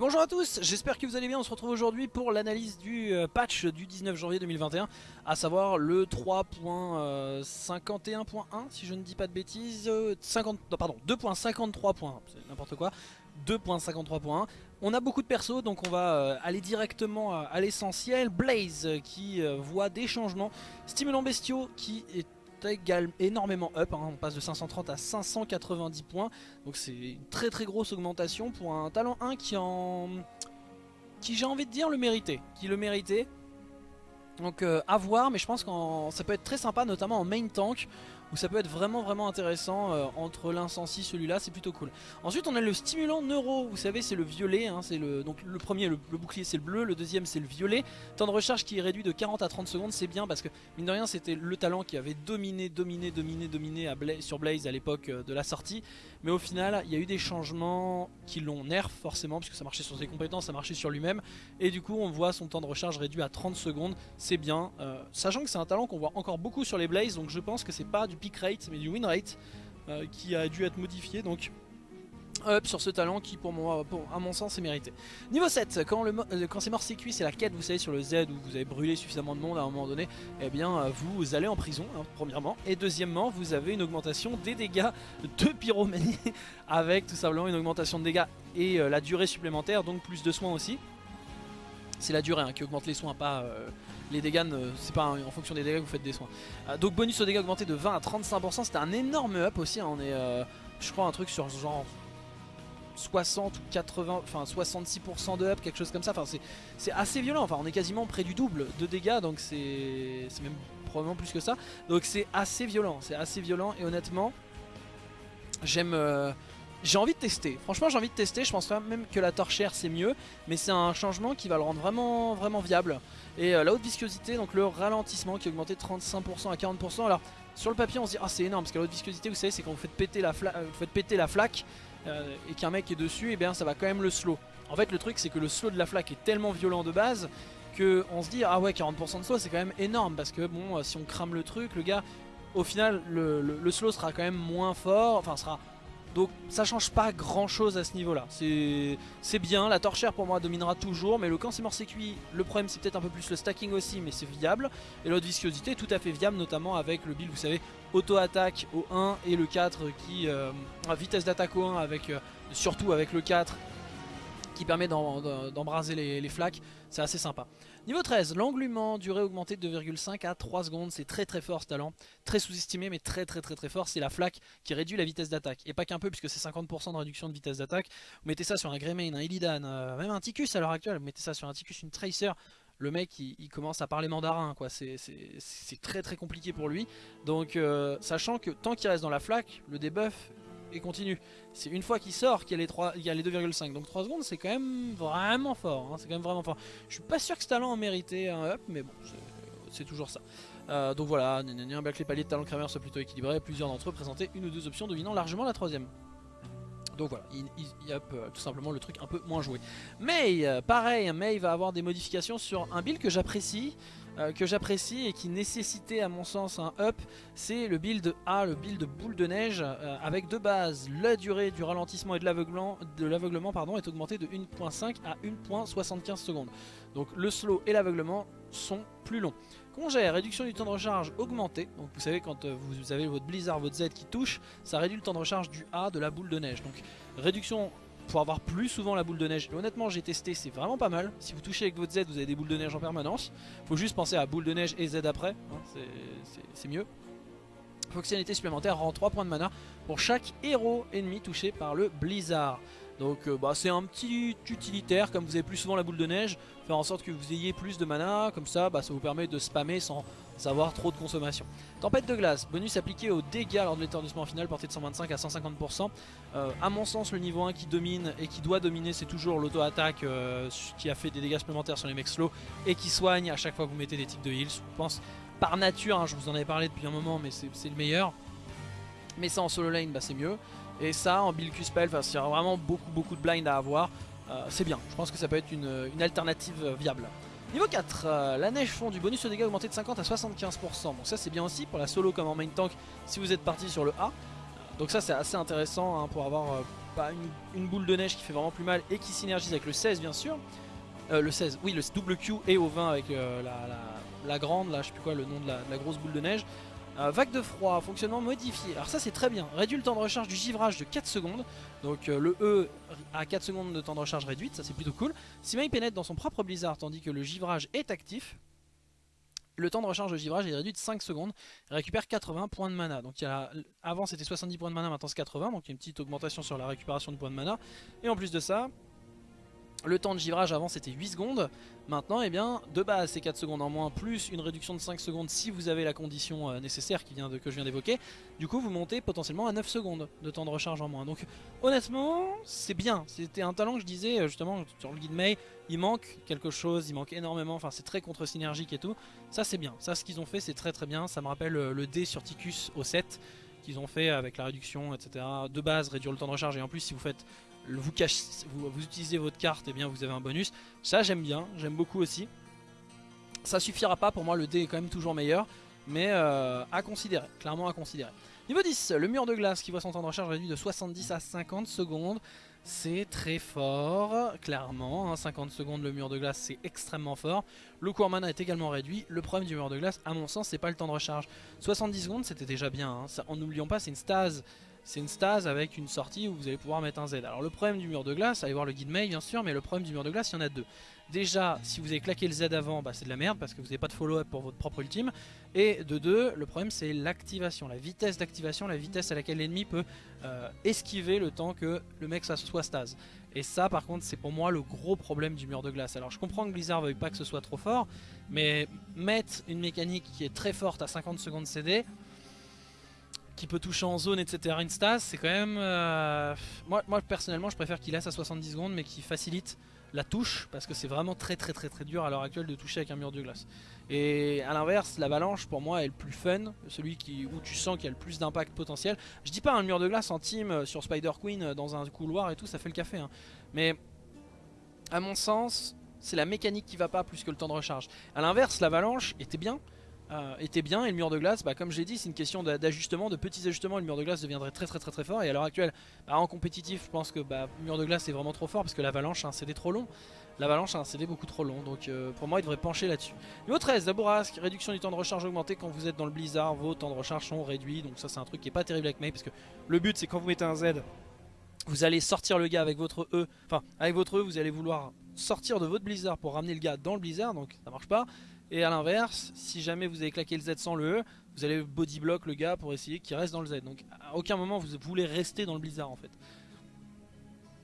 bonjour à tous, j'espère que vous allez bien, on se retrouve aujourd'hui pour l'analyse du euh, patch du 19 janvier 2021 à savoir le 3.51.1 si je ne dis pas de bêtises 50, euh, pardon 2.53. c'est n'importe quoi 2.53.1 on a beaucoup de persos donc on va euh, aller directement à l'essentiel. Blaze qui voit des changements. Stimulant bestiaux qui est également énormément up, hein. on passe de 530 à 590 points, donc c'est une très très grosse augmentation pour un talent 1 qui en... qui j'ai envie de dire le méritait, qui le méritait. Donc euh, à voir, mais je pense que ça peut être très sympa, notamment en main tank, où ça peut être vraiment vraiment intéressant euh, entre l'incensi celui-là, c'est plutôt cool. Ensuite on a le stimulant neuro, vous savez c'est le violet, hein, c'est le donc le premier le, bouclier c'est le bleu, le deuxième c'est le violet. Temps de recharge qui est réduit de 40 à 30 secondes, c'est bien parce que mine de rien c'était le talent qui avait dominé, dominé, dominé, dominé à sur Blaze à l'époque euh, de la sortie. Mais au final il y a eu des changements qui l'ont nerf forcément, puisque ça marchait sur ses compétences, ça marchait sur lui-même. Et du coup on voit son temps de recharge réduit à 30 secondes, c'est bien. Euh, sachant que c'est un talent qu'on voit encore beaucoup sur les Blaze, donc je pense que c'est pas du peak rate mais du win rate euh, qui a dû être modifié donc up sur ce talent qui pour moi pour, à mon sens est mérité. Niveau 7 quand, le, euh, quand c'est mort c'est cuit c'est la quête vous savez sur le Z où vous avez brûlé suffisamment de monde à un moment donné et eh bien euh, vous allez en prison hein, premièrement. Et deuxièmement vous avez une augmentation des dégâts de pyromanie avec tout simplement une augmentation de dégâts et la durée supplémentaire donc plus de soins aussi. C'est la durée hein, qui augmente les soins pas les dégâts, c'est pas en fonction des dégâts que vous faites des soins. Euh, donc bonus aux dégâts augmenté de 20 à 35%, c'était un énorme up aussi, hein. on est euh, je crois un truc sur genre 60 ou 80, enfin 66% de up, quelque chose comme ça, enfin c'est assez violent, enfin on est quasiment près du double de dégâts, donc c'est même probablement plus que ça, donc c'est assez violent, c'est assez violent et honnêtement j'aime... Euh, j'ai envie de tester, franchement j'ai envie de tester, je pense même que la torchère c'est mieux Mais c'est un changement qui va le rendre vraiment vraiment viable Et euh, la haute viscosité, donc le ralentissement qui a augmenté de 35% à 40% Alors sur le papier on se dit ah c'est énorme parce que la haute viscosité vous savez c'est quand vous faites péter la, euh, péter la flaque euh, Et qu'un mec est dessus et eh bien ça va quand même le slow. En fait le truc c'est que le slow de la flaque est tellement violent de base Que on se dit ah ouais 40% de slow c'est quand même énorme Parce que bon si on crame le truc le gars au final le slow sera quand même moins fort Enfin sera donc ça change pas grand chose à ce niveau là C'est bien, la torchère pour moi dominera toujours. Mais le quand c'est mort c'est le problème c'est peut-être un peu plus le stacking aussi Mais c'est viable. Et l'autre viscosité est tout à fait viable notamment avec le build vous savez Auto-attaque au 1 et le 4 qui euh, Vitesse d'attaque au 1 avec, euh, surtout avec le 4 qui permet d'embraser les, flaques, c'est assez sympa. Niveau 13, l'englument, durée augmentée de 2,5 à 3 secondes, c'est très très fort ce talent, très sous-estimé mais très très très très fort, c'est la flaque qui réduit la vitesse d'attaque, et pas qu'un peu puisque c'est 50% de réduction de vitesse d'attaque, vous mettez ça sur un Greymane, un Illidan, euh, même un Ticus à l'heure actuelle, vous mettez ça sur un Ticus, une Tracer, le mec il, commence à parler mandarin quoi, c'est très très compliqué pour lui, donc euh, sachant que tant qu'il reste dans la flaque, le debuff et continue. C'est une fois qu'il sort qu'il y a les, les 2,5. Donc 3 secondes c'est quand même vraiment fort. Hein. c'est quand même vraiment fort. Je suis pas sûr que ce talent en méritait un up, mais bon, c'est toujours ça. Euh, donc voilà, bien que les paliers de talent Kramer soient plutôt équilibrés, plusieurs d'entre eux présentaient une ou deux options dominant largement la troisième. Donc voilà, il, y a tout simplement le truc un peu moins joué. Mais euh, pareil, May va avoir des modifications sur un build que j'apprécie. Euh, que j'apprécie et qui nécessitait à mon sens un up, c'est le build A, le build boule de neige, euh, avec deux bases. La durée du ralentissement et de l'aveuglement est augmentée de 1.5 à 1.75 secondes. Donc le slow et l'aveuglement sont plus longs. Congé, réduction du temps de recharge augmenté. Donc vous savez quand euh, vous avez votre blizzard, votre Z qui touche, ça réduit le temps de recharge du A de la boule de neige. Donc réduction pour avoir plus souvent la boule de neige. honnêtement, j'ai testé, c'est vraiment pas mal. Si vous touchez avec votre Z, vous avez des boules de neige en permanence. Faut juste penser à boule de neige et Z après, hein, c'est mieux. Fonctionnalité supplémentaire rend 3 points de mana pour chaque héros ennemi touché par le blizzard. Donc euh, bah, c'est un petit utilitaire, comme vous avez plus souvent la boule de neige, faire en sorte que vous ayez plus de mana, comme ça bah, ça vous permet de spammer sans avoir trop de consommation. Tempête de glace, bonus appliqué aux dégâts lors de l'éternissement final, porté de 125 à 150%. Euh, à mon sens, le niveau 1 qui domine et qui doit dominer, c'est toujours l'auto-attaque euh, qui a fait des dégâts supplémentaires sur les mecs slow et qui soigne à chaque fois que vous mettez des tics de heal. Je pense par nature, hein, je vous en avais parlé depuis un moment, mais c'est le meilleur. Mais ça en solo lane, bah, c'est mieux. Et ça en build Q-Spell, s'il y a vraiment beaucoup beaucoup de blind à avoir, euh, c'est bien. Je pense que ça peut être une alternative viable. Niveau 4, euh, la neige fond du bonus de dégâts augmenté de 50 à 75%. Donc ça c'est bien aussi pour la solo comme en main tank si vous êtes parti sur le A. Donc ça c'est assez intéressant hein, pour avoir euh, une, boule de neige qui fait vraiment plus mal et qui synergise avec le 16 bien sûr. Le 16, oui le double Q et au 20 avec la, grande, là je sais plus quoi le nom de la, grosse boule de neige. Vague de froid, fonctionnement modifié. Alors ça c'est très bien. Réduit le temps de recharge du givrage de 4 secondes. Donc le E a 4 secondes de temps de recharge réduite, ça c'est plutôt cool. Si il pénètre dans son propre blizzard tandis que le givrage est actif, le temps de recharge de givrage est réduit de 5 secondes. Récupère 80 points de mana. Donc il y avant c'était 70 points de mana, maintenant c'est 80. Donc il y a une petite augmentation sur la récupération de points de mana. Et en plus de ça, le temps de givrage avant c'était 8 secondes, maintenant eh bien de base c'est 4 secondes en moins plus une réduction de 5 secondes si vous avez la condition euh, nécessaire qui vient de, que je viens d'évoquer. Du coup vous montez potentiellement à 9 secondes de temps de recharge en moins. Donc honnêtement c'est bien, c'était un talent que je disais euh, justement sur le guide May, il manque quelque chose, il manque énormément, enfin c'est très contre-synergique et tout. Ça c'est bien, ça ce qu'ils ont fait c'est très très bien, ça me rappelle euh, le D sur Ticus au 7 qu'ils ont fait avec la réduction etc. De base réduire le temps de recharge et en plus si vous faites vous, vous, utilisez votre carte, et eh bien vous avez un bonus. Ça j'aime bien, j'aime beaucoup aussi. Ça suffira pas, pour moi le dé est quand même toujours meilleur, mais euh, à considérer, clairement à considérer. Niveau 10, le mur de glace qui voit son temps de recharge réduit de 70 à 50 secondes. C'est très fort, clairement. 50 hein. secondes le mur de glace, c'est extrêmement fort. Le cours mana est également réduit. Le problème du mur de glace, à mon sens, c'est pas le temps de recharge. 70 secondes, c'était déjà bien. Hein. en n'oublions pas, c'est une stase c'est une stase avec une sortie où vous allez pouvoir mettre un Z. Alors le problème du mur de glace, allez voir le guide mail bien sûr, mais le problème du mur de glace, il y en a deux. Déjà, si vous avez claqué le Z avant, bah, c'est de la merde parce que vous n'avez pas de follow-up pour votre propre ultime. Et de deux, le problème c'est l'activation, la vitesse d'activation, la vitesse à laquelle l'ennemi peut euh, esquiver le temps que le mec soit stase. Et ça par contre c'est pour moi le gros problème du mur de glace. Alors je comprends que Blizzard veuille pas que ce soit trop fort, mais mettre une mécanique qui est très forte à 50 secondes CD, qui peut toucher en zone, etc. Une stase, c'est quand même... Euh, moi, moi, personnellement, je préfère qu'il laisse à 70 secondes, mais qui facilite la touche, parce que c'est vraiment très très très très dur à l'heure actuelle de toucher avec un mur de glace. Et à l'inverse, l'avalanche, pour moi, est le plus fun, celui qui, où tu sens qu'il y a le plus d'impact potentiel. Je dis pas un mur de glace en team euh, sur Spider Queen, euh, dans un couloir et tout, ça fait le café. Hein. Mais, à mon sens, c'est la mécanique qui va pas plus que le temps de recharge. À l'inverse, l'avalanche était bien, euh, était bien et le mur de glace, bah, comme j'ai dit, c'est une question d'ajustement, de petits ajustements. Le mur de glace deviendrait très très très très fort. Et à l'heure actuelle, bah, en compétitif, je pense que bah, le mur de glace est vraiment trop fort parce que l'avalanche a un CD trop long. L'avalanche a un CD beaucoup trop long, donc euh, pour moi il devrait pencher là-dessus. Niveau 13, la bourrasque, réduction du temps de recharge augmenté quand vous êtes dans le blizzard, vos temps de recharge sont réduits, donc ça c'est un truc qui est pas terrible avec May parce que le but c'est quand vous mettez un Z, vous allez sortir le gars avec votre E, enfin avec votre E vous allez vouloir sortir de votre blizzard pour ramener le gars dans le blizzard, donc ça marche pas. Et à l'inverse, si jamais vous avez claqué le Z sans le E, vous allez body block le gars pour essayer qu'il reste dans le Z. Donc à aucun moment vous voulez rester dans le blizzard en fait.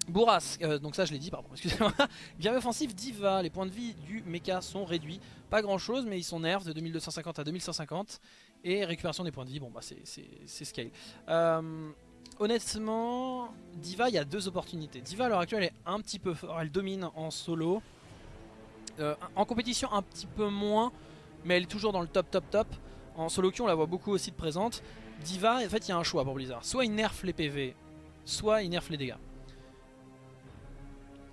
Bourrasque, euh, donc ça je l'ai dit, pardon, excusez-moi. Guerrier offensif Diva, les points de vie du mecha sont réduits. Pas grand chose, mais ils sont nerfs de 2250 à 2150. Et récupération des points de vie, bon bah c'est scale. Euh, honnêtement, Diva, il y a deux opportunités. Diva à l'heure actuelle est un petit peu fort, elle domine en solo. Euh, en compétition un petit peu moins, mais elle est toujours dans le top top top. En solo queue on la voit beaucoup aussi de présente. Diva, en fait il y a un choix pour Blizzard. Soit il nerf les PV, soit il nerf les dégâts.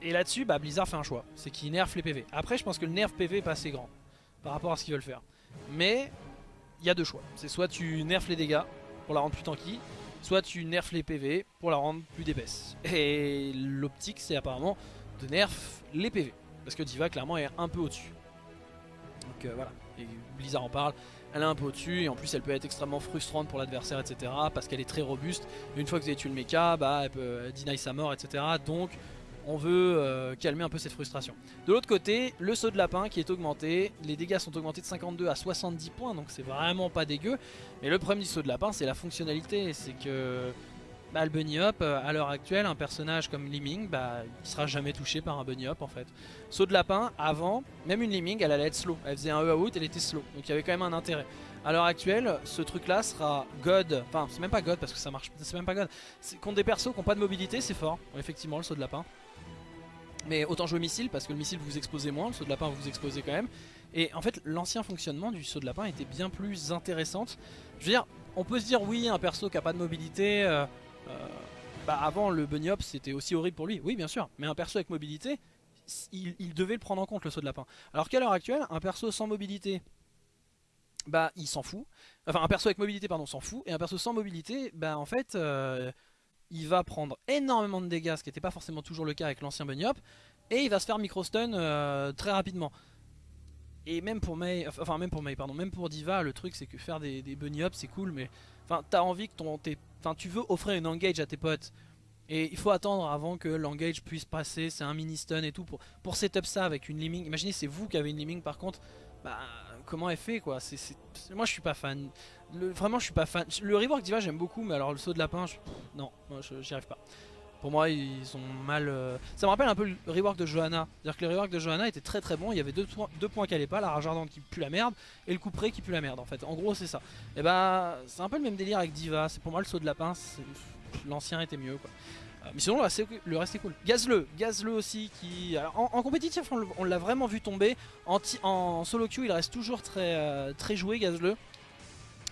Et là-dessus, bah, Blizzard fait un choix, c'est qu'il nerf les PV. Après je pense que le nerf PV est pas assez grand par rapport à ce qu'ils veulent faire. Mais il y a deux choix. C'est soit tu nerfs les dégâts pour la rendre plus tanky, soit tu nerfs les PV pour la rendre plus d'épaisse. Et l'optique c'est apparemment de nerf les PV. Parce que Diva clairement est un peu au-dessus. Donc euh, voilà, et Blizzard en parle, elle est un peu au-dessus et en plus elle peut être extrêmement frustrante pour l'adversaire etc. Parce qu'elle est très robuste, une fois que vous avez tué le mecha, bah, elle peut deny sa mort etc. Donc on veut euh, calmer un peu cette frustration. De l'autre côté, le saut de lapin qui est augmenté, les dégâts sont augmentés de 52 à 70 points, donc c'est vraiment pas dégueu. Mais le problème du saut de lapin, c'est la fonctionnalité, c'est que bah, le bunny hop, euh, à l'heure actuelle, un personnage comme Liming, bah, il sera jamais touché par un bunny hop en fait. Saut de lapin, avant, même une Liming, elle allait être slow. Elle faisait un E out, elle était slow. Donc il y avait quand même un intérêt. À l'heure actuelle, ce truc là sera God. Enfin, c'est même pas God parce que ça marche. C'est même pas God. Contre des persos qui n'ont pas de mobilité, c'est fort. Effectivement, le saut de lapin. Mais autant jouer missile parce que le missile vous exposez moins, le saut de lapin vous exposez quand même. Et en fait, l'ancien fonctionnement du saut de lapin était bien plus intéressante. Je veux dire, on peut se dire oui, un perso qui a pas de mobilité, euh, bah avant le bunny hop c'était aussi horrible pour lui, oui bien sûr, mais un perso avec mobilité, il, devait le prendre en compte le saut de lapin. Alors qu'à l'heure actuelle, un perso sans mobilité, bah il s'en fout. Enfin un perso avec mobilité pardon s'en fout, et un perso sans mobilité, bah en fait... Euh, il va prendre énormément de dégâts, ce qui n'était pas forcément toujours le cas avec l'ancien Bunny Hop, et il va se faire micro-stun euh, très rapidement. Et même pour Mei, enfin même pour Mei, pardon, même pour Diva, le truc c'est que faire des, Bunny Hop c'est cool, mais enfin t'as envie que ton, enfin tu veux offrir une engage à tes potes, et il faut attendre avant que l'engage puisse passer, c'est un mini stun et tout pour, pour setup ça avec une liming. Imaginez c'est vous qui avez une liming par contre, bah comment elle fait quoi? Moi je suis pas fan, vraiment je suis pas fan. Le rework Diva j'aime beaucoup mais alors le saut de lapin, non, moi j'y arrive pas. Pour moi ils sont mal... Euh, ça me rappelle un peu le rework de Johanna, c'est-à-dire que le rework de Johanna était très très bon, il y avait deux, deux points qui allaient pas, la rage ardente qui pue la merde et le coup qui pue la merde en fait. En gros c'est ça. Et bah c'est un peu le même délire avec Diva, c'est pour moi le saut de lapin, l'ancien était mieux quoi. Euh, mais sinon le reste est cool. Gazle, Gazle aussi qui... en, compétitif on l'a vraiment vu tomber. En, solo queue il reste toujours très, euh, très joué Gazle.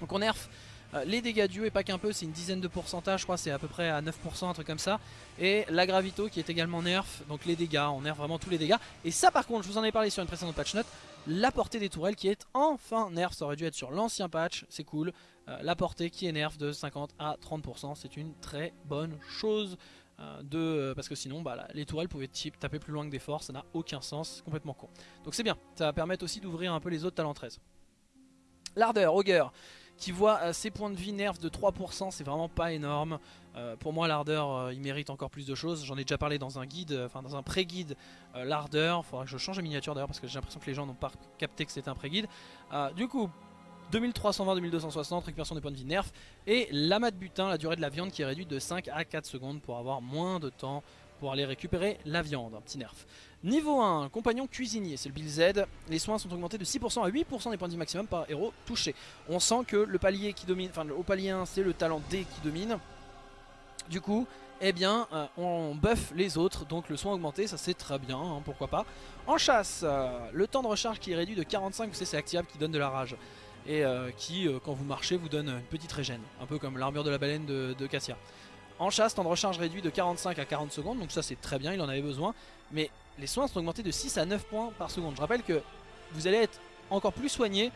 Donc on nerf euh, les dégâts du et pas qu'un peu, c'est une dizaine de pourcentage, je crois, c'est à peu près à 9%, un truc comme ça. Et la gravito qui est également nerf, donc les dégâts, on nerf vraiment tous les dégâts. Et ça par contre, je vous en ai parlé sur une précédente patch note, la portée des tourelles qui est enfin nerf, ça aurait dû être sur l'ancien patch, c'est cool. la portée qui est nerf de 50 à 30%, c'est une très bonne chose. Euh, de, euh, parce que sinon bah, les tourelles pouvaient taper plus loin que des forces, ça n'a aucun sens, complètement con. Donc c'est bien, ça va permettre aussi d'ouvrir un peu les autres talents 13. L'ardeur, Augur, qui voit euh, ses points de vie nerfs de 3%, c'est vraiment pas énorme. pour moi l'ardeur il mérite encore plus de choses, j'en ai déjà parlé dans un guide, enfin dans un pré-guide l'ardeur, faudra que je change la miniature d'ailleurs parce que j'ai l'impression que les gens n'ont pas capté que c'était un pré-guide. du coup 2320-2260, récupération des points de vie nerf. Et l'amas de butin, la durée de la viande qui est réduite de 5 à 4 secondes pour avoir moins de temps pour aller récupérer la viande, un petit nerf. Niveau 1, compagnon cuisinier, c'est le build Z. Les soins sont augmentés de 6% à 8% des points de vie maximum par héros touché. On sent que le palier qui domine, enfin le haut palier 1 c'est le talent D qui domine. Du coup, eh bien, euh, on buff les autres, donc le soin augmenté, ça c'est très bien, hein, pourquoi pas. En chasse, euh, le temps de recharge qui est réduit de 45, vous savez c'est activable qui donne de la rage et euh, qui, quand vous marchez, vous donne une petite régène, un peu comme l'armure de la baleine de, Cassia. En chasse, temps de recharge réduit de 45 à 40 secondes, donc ça c'est très bien, il en avait besoin. Mais les soins sont augmentés de 6 à 9 points par seconde. Je rappelle que vous allez être encore plus soigné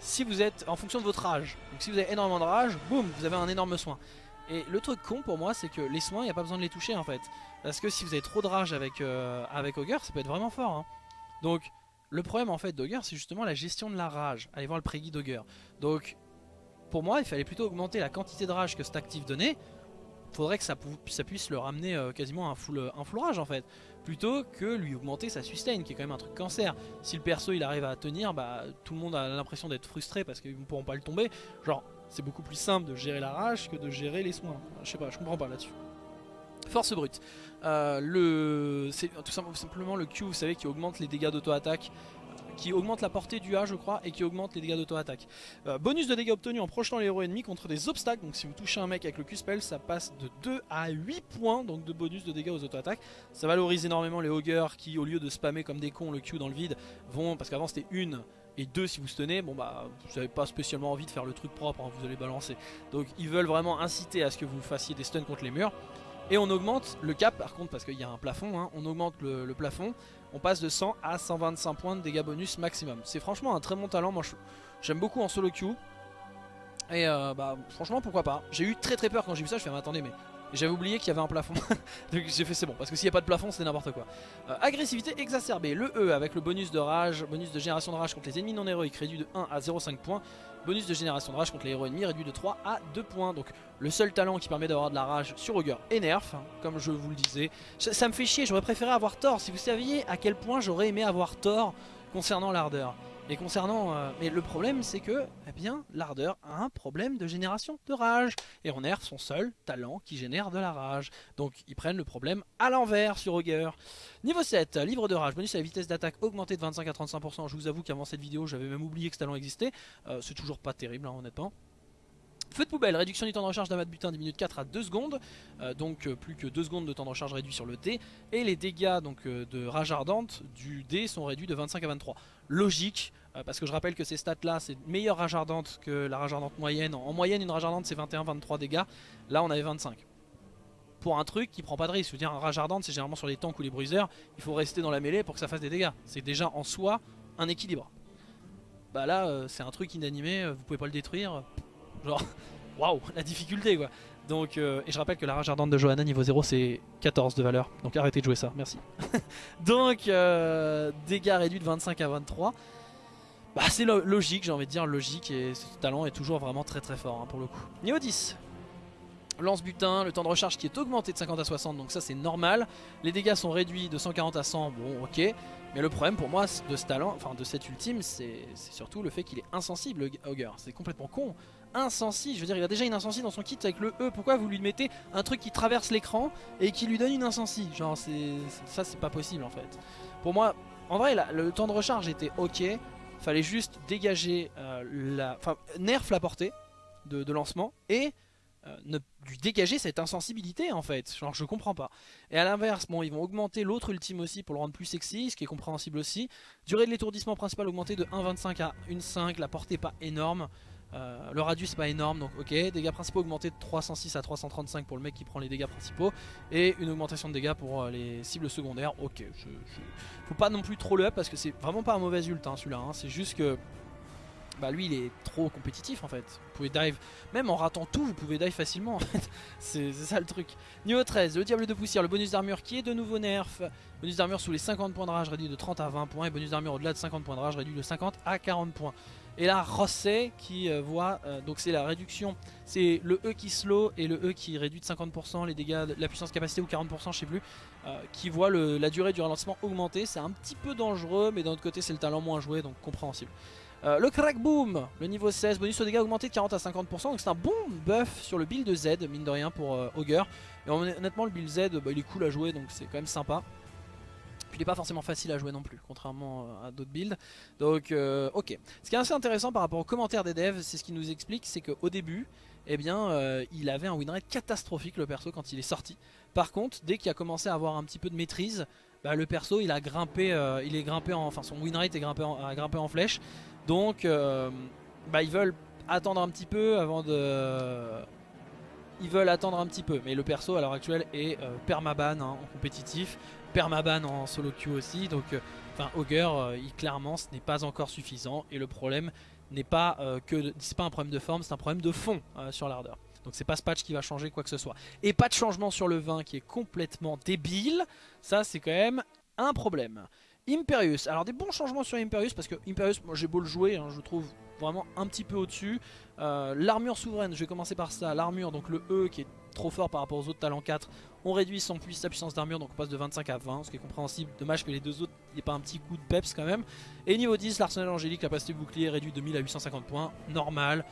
si vous êtes en fonction de votre rage. Donc si vous avez énormément de rage, boum, vous avez un énorme soin. Et le truc con pour moi, c'est que les soins, il n'y a pas besoin de les toucher en fait. Parce que si vous avez trop de rage avec, euh, avec ça peut être vraiment fort. Hein. Donc le problème en fait d'Ogre c'est justement la gestion de la rage. Allez voir le pré-guide d'Ogre. Donc pour moi il fallait plutôt augmenter la quantité de rage que cet actif donnait. Faudrait que ça, puisse le ramener euh, quasiment un full, un full rage en fait. Plutôt que lui augmenter sa sustain qui est quand même un truc cancer. Si le perso il arrive à tenir, bah tout le monde a l'impression d'être frustré parce qu'ils ne pourront pas le tomber. Genre c'est beaucoup plus simple de gérer la rage que de gérer les soins. Je sais pas, je comprends pas là-dessus. Force brute. Euh, le, c'est tout simplement le Q, vous savez, qui augmente les dégâts d'auto-attaque qui augmente la portée du A je crois et qui augmente les dégâts d'auto-attaque. Euh, bonus de dégâts obtenus en projetant les héros ennemis contre des obstacles, donc si vous touchez un mec avec le Q-spell ça passe de 2 à 8 points donc de bonus de dégâts aux auto-attaques. Ça valorise énormément les Ogres qui au lieu de spammer comme des cons le Q dans le vide vont, parce qu'avant c'était une et deux si vous tenez, bon bah vous n'avez pas spécialement envie de faire le truc propre, hein, vous allez balancer. Donc ils veulent vraiment inciter à ce que vous fassiez des stuns contre les murs. Et on augmente le cap par contre parce qu'il y a un plafond, hein, on augmente le, plafond, on passe de 100 à 125 points de dégâts bonus maximum. C'est franchement un très bon talent, moi j'aime beaucoup en solo queue. Et euh, bah franchement pourquoi pas. J'ai eu très très peur quand j'ai vu ça, je fais mais attendez mais j'avais oublié qu'il y avait un plafond. Donc j'ai fait c'est bon, parce que s'il n'y a pas de plafond c'est n'importe quoi. Euh, agressivité exacerbée, le E avec le bonus de rage, bonus de génération de rage contre les ennemis non héroïques réduit de 1 à 0,5 points. Bonus de génération de rage contre les héros ennemis réduit de 3 à 2 points. Donc le seul talent qui permet d'avoir de la rage sur Augur est nerf, hein, comme je vous le disais. Ça, me fait chier, j'aurais préféré avoir tort. Si vous saviez à quel point j'aurais aimé avoir tort concernant l'ardeur. Et concernant... Euh, mais le problème c'est que, eh bien, l'ardeur a un problème de génération de rage. Et on nerf son seul talent qui génère de la rage. Donc ils prennent le problème à l'envers sur Augur. Niveau 7, livre de rage, bonus à la vitesse d'attaque augmentée de 25 à 35%. Je vous avoue qu'avant cette vidéo j'avais même oublié que ce talent existait. Euh, c'est toujours pas terrible hein, honnêtement. Feu de poubelle, réduction du temps de recharge d'un de butin diminue de 4 à 2 secondes, euh, donc euh, plus que 2 secondes de temps de recharge réduit sur le dé, et les dégâts donc, euh, de rage ardente du dé sont réduits de 25 à 23. Logique, parce que je rappelle que ces stats là c'est meilleure rage ardente que la rage ardente moyenne, en moyenne une rage ardente c'est 21-23 dégâts, là on avait 25. Pour un truc qui prend pas de risque, je veux dire un rage ardente c'est généralement sur les tanks ou les bruiseurs, il faut rester dans la mêlée pour que ça fasse des dégâts, c'est déjà en soi un équilibre. Bah là c'est un truc inanimé, vous pouvez pas le détruire, Genre, waouh, la difficulté quoi. Donc, euh, et je rappelle que la rage ardente de Johanna niveau 0 c'est 14 de valeur. Donc arrêtez de jouer ça, merci. donc euh, dégâts réduits de 25 à 23. Bah c'est logique, j'ai envie de dire logique et ce talent est toujours vraiment très très fort hein, pour le coup. Niveau 10. Lance butin, le temps de recharge qui est augmenté de 50 à 60 donc ça c'est normal. Les dégâts sont réduits de 140 à 100, bon ok. Mais le problème pour moi de ce talent, enfin de cet ultime, c'est surtout le fait qu'il est insensible, Augur. C'est complètement con. Insensible, je veux dire, il a déjà une insensible dans son kit avec le E. Pourquoi vous lui mettez un truc qui traverse l'écran et qui lui donne une insensible Genre, c'est ça, c'est pas possible en fait. Pour moi, en vrai, le temps de recharge était ok. Fallait juste dégager euh, la. Enfin, nerf la portée de lancement et euh, lui dégager cette insensibilité en fait, genre je comprends pas. Et à l'inverse, bon ils vont augmenter l'autre ultime aussi pour le rendre plus sexy, ce qui est compréhensible aussi. Durée de l'étourdissement principal augmentée de 1.25 à 1.5, la portée pas énorme. Euh, le radius pas énorme donc ok dégâts principaux augmentés de 306 à 335 pour le mec qui prend les dégâts principaux et une augmentation de dégâts pour euh, les cibles secondaires ok faut pas non plus trop le up parce que c'est vraiment pas un mauvais ult hein, celui-là hein. c'est juste que bah lui il est trop compétitif en fait. Vous pouvez dive, même en ratant tout, vous pouvez dive facilement en fait. C'est ça le truc. Niveau 13, le diable de poussière, le bonus d'armure qui est de nouveau nerf. Bonus d'armure sous les 50 points de rage réduit de 30 à 20 points et bonus d'armure au-delà de 50 points de rage réduit de 50 à 40 points. Et là Rosset qui euh, voit, euh, donc c'est la réduction, c'est le E qui slow et le E qui réduit de 50% les dégâts, la puissance capacité ou 40% je sais plus, euh, qui voit la durée du ralentissement augmenter. C'est un petit peu dangereux mais d'un autre côté c'est le talent moins joué donc compréhensible. Le crack boom, le niveau 16, bonus au dégâts augmenté de 40 à 50%, donc c'est un bon buff sur le build Z, mine de rien pour Augur. Et honnêtement le build Z, bah, il est cool à jouer, donc c'est quand même sympa. Puis il n'est pas forcément facile à jouer non plus, contrairement euh, à d'autres builds. Donc ok. Ce qui est assez intéressant par rapport aux commentaires des devs, c'est ce qui nous explique, c'est qu'au début, eh bien, il avait un winrate catastrophique le perso quand il est sorti. Par contre, dès qu'il a commencé à avoir un petit peu de maîtrise, bah, le perso il a grimpé, il est grimpé en, enfin son winrate est grimpé a grimpé en flèche donc, euh, bah, ils veulent attendre un petit peu avant de... Ils veulent attendre un petit peu. Mais le perso à l'heure actuelle est euh, permaban hein, en compétitif, permaban en solo queue aussi. Donc, euh, enfin, Augur, il, clairement, ce n'est pas encore suffisant. Et le problème n'est pas que c'est pas un problème de forme, c'est un problème de fond sur l'ardeur. Donc c'est pas ce patch qui va changer quoi que ce soit. Et pas de changement sur le vin qui est complètement débile. Ça c'est quand même un problème. Imperius, alors des bons changements sur Imperius parce que Imperius, moi j'ai beau le jouer, hein, je trouve vraiment un petit peu au-dessus. Euh, l'armure souveraine, je vais commencer par ça, l'armure, donc le E qui est trop fort par rapport aux autres talents 4, on réduit son sa puissance d'armure, donc on passe de 25 à 20, ce qui est compréhensible. Dommage que les deux autres, ait pas un petit coup de peps quand même. Et niveau 10, l'arsenal angélique, la capacité bouclier réduit de 1000 à 850 points, normal.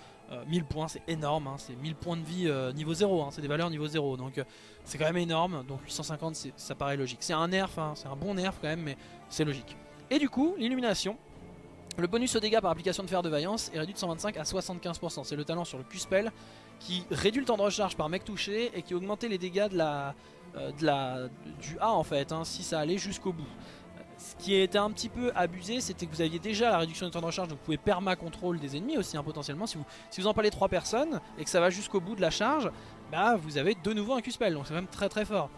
1000 euh, points c'est énorme, hein. c'est 1000 points de vie euh, niveau 0, hein. c'est des valeurs niveau 0 donc c'est quand même énorme, donc 850 ça paraît logique. C'est un nerf, hein. c'est un bon nerf quand même mais c'est logique. Et du coup l'illumination, le bonus au dégâts par application de fer de vaillance est réduit de 125 à 75%. C'est le talent sur le Q-Spell qui réduit le temps de recharge par mec touché et qui augmentait les dégâts de la, euh, du A en fait, hein, si ça allait jusqu'au bout. Ce qui était un petit peu abusé, c'était que vous aviez déjà la réduction du temps de recharge, donc vous pouvez perma-contrôle des ennemis aussi hein, potentiellement. Si vous, si vous empalez 3 personnes et que ça va jusqu'au bout de la charge, bah vous avez de nouveau un Q-Spell, donc c'est même très très fort.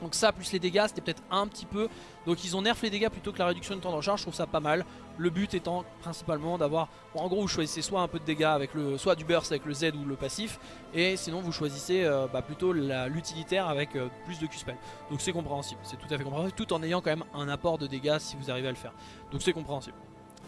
Donc ça plus les dégâts c'était peut-être un petit peu. Donc ils ont nerf les dégâts plutôt que la réduction de temps de recharge Je trouve ça pas mal. Le but étant principalement d'avoir En gros vous choisissez soit un peu de dégâts avec le Soit du burst avec le Z ou le passif Et sinon vous choisissez euh, bah, plutôt l'utilitaire avec euh, plus de Q-spell. Donc c'est compréhensible C'est tout à fait compréhensible Tout en ayant quand même un apport de dégâts si vous arrivez à le faire. Donc c'est compréhensible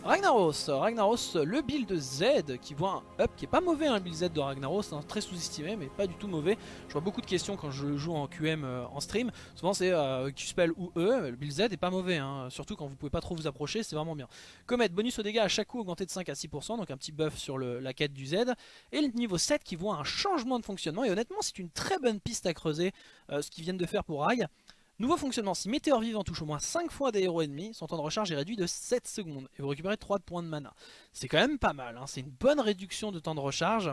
Ragnaros, Ragnaros, le build Z qui voit un up qui est pas mauvais, un hein, build Z de Ragnaros, hein, très sous-estimé mais pas du tout mauvais. Je vois beaucoup de questions quand je joue en QM euh, en stream, souvent c'est euh, Q-Spell ou E, le build Z est pas mauvais, hein, surtout quand vous pouvez pas trop vous approcher, c'est vraiment bien. Comet, bonus au dégâts à chaque coup augmenté de 5 à 6%, donc un petit buff sur la quête du Z. Et le niveau 7 qui voit un changement de fonctionnement, et honnêtement c'est une très bonne piste à creuser euh, ce qu'ils viennent de faire pour Rag. Nouveau fonctionnement, si Météor Vivant touche au moins 5 fois des héros ennemis, son temps de recharge est réduit de 7 secondes et vous récupérez 3 points de mana. C'est quand même pas mal, hein. c'est une bonne réduction de temps de recharge.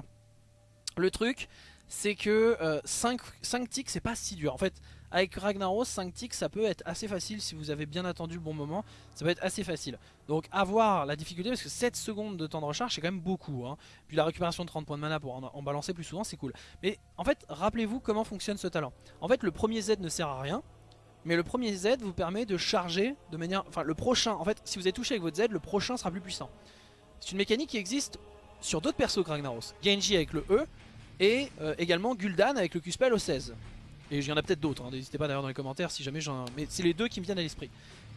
Le truc, c'est que 5, euh, 5 ticks c'est pas si dur. En fait, avec Ragnaros, 5 ticks ça peut être assez facile si vous avez bien attendu le bon moment. Ça peut être assez facile. Donc avoir la difficulté parce que 7 secondes de temps de recharge c'est quand même beaucoup. Hein. Puis la récupération de 30 points de mana pour en, balancer plus souvent c'est cool. Mais en fait, rappelez-vous comment fonctionne ce talent. En fait, le premier Z ne sert à rien. Mais le premier Z vous permet de charger de manière... Enfin, le prochain, en fait, si vous êtes touché avec votre Z, le prochain sera plus puissant. C'est une mécanique qui existe sur d'autres persos que Ragnaros. Genji avec le E, Et euh, également Gul'dan avec le Q-Spell au 16. Et il y en a peut-être d'autres, hein. n'hésitez pas d'ailleurs dans les commentaires si jamais j'en... Mais c'est les deux qui me viennent à l'esprit.